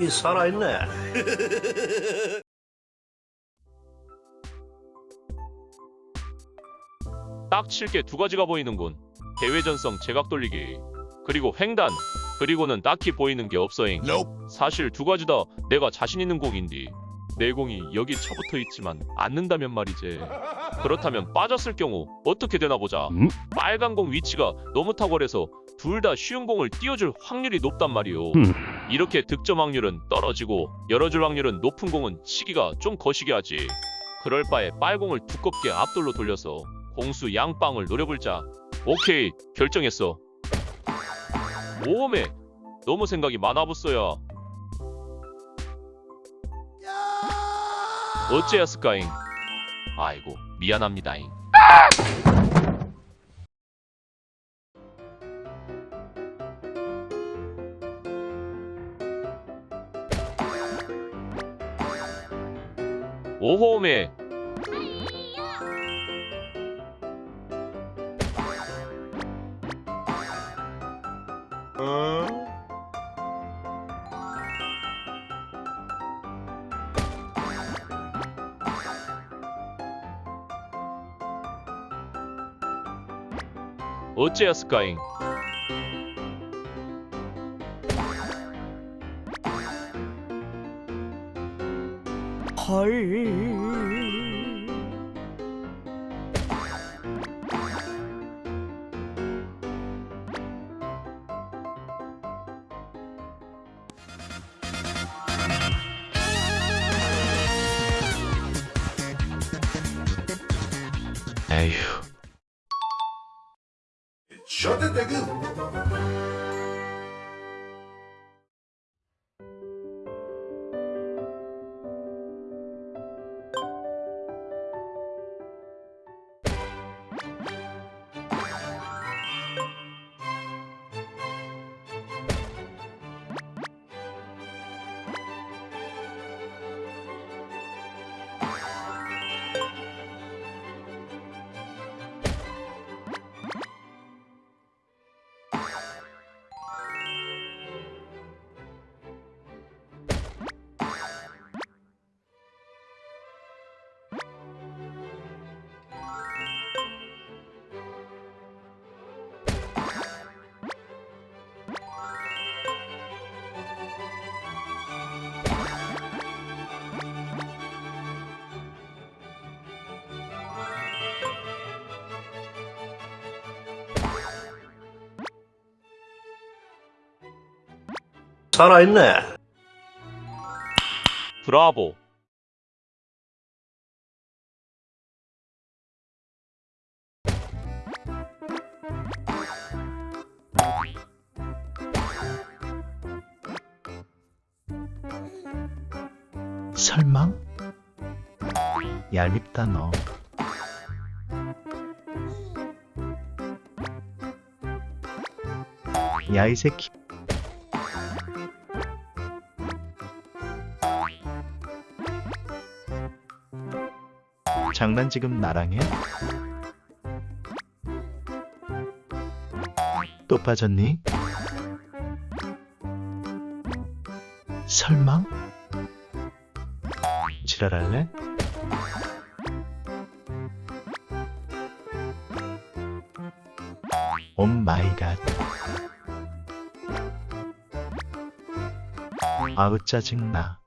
이 살아있네. 딱 칠게 두 가지가 보이는군. 대외전성 제각 돌리기. 그리고 횡단. 그리고는 딱히 보이는 게 없어잉. 사실 두 가지 다 내가 자신 있는 공인디. 내 공이 여기 쳐붙어 있지만 않는다면 말이지. 그렇다면 빠졌을 경우 어떻게 되나 보자. 음? 빨간 공 위치가 너무 탁월해서 둘 다 쉬운 공을 띄워줄 확률이 높단 말이오. 음. 이렇게 득점 확률은 떨어지고 열어줄 확률은 높은 공은 치기가 좀 거시기 하지. 그럴 바에 빨공을 두껍게 앞돌로 돌려서 공수 양빵을 노려볼자. 오케이 결정했어. 모험에 너무 생각이 많아붙어야. 어째였을까잉? 아이고 미안합니다잉. 오홈에 어째였을까잉? 헐. 에휴. 살아있네. 브라보. 설마? 얄밉다 너. 야이 새끼. 장난 지금 나랑 해? 또 빠졌니? 설마? 지랄할래? 오 마이 갓. 아우 짜증나.